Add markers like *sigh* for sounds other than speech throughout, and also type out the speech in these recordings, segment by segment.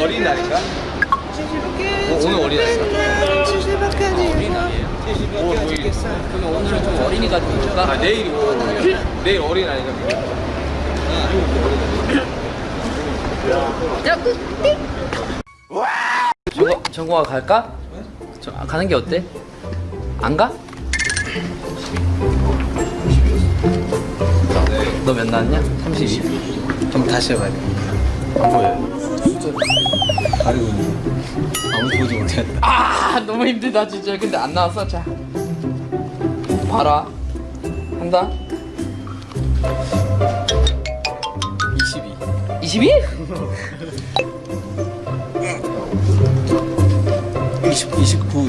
어린날인가? 어, 오늘 어린날인가? 어린날이에요? 5월 5일 그러면 오늘은 좀 어린이가 될까? 아 내일이 5월 5일이야 내일 어린날인가? 정거, 정거가 갈까? 저, 아, 가는 게 어때? 안 가? 너 몇 나왔냐? 32? 좀 다시 해봐야 돼 안 보여요. 숫자를 가리고 있는 아무도 보지 못했다. 아 너무 힘들다 진짜. 근데 안 나왔어? 자. 봐라. 한다. 22 22? 20, 29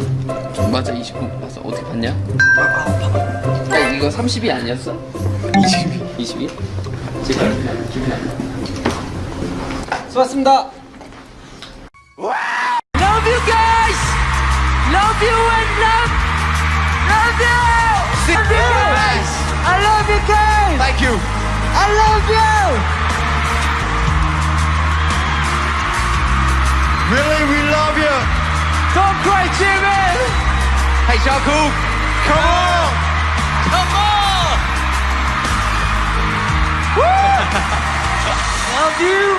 맞아 29 봤어 어떻게 봤냐? 야 이거 30이 아니었어? 22 22? 지금 기분 나 수고하셨습니다 Love you guys! Love you and love! Love you! Love you guys! I love you guys! Thank you I love you! Really we love you Don't cry, Jimin! Hey Jungkook Come on Come on *laughs* Love you!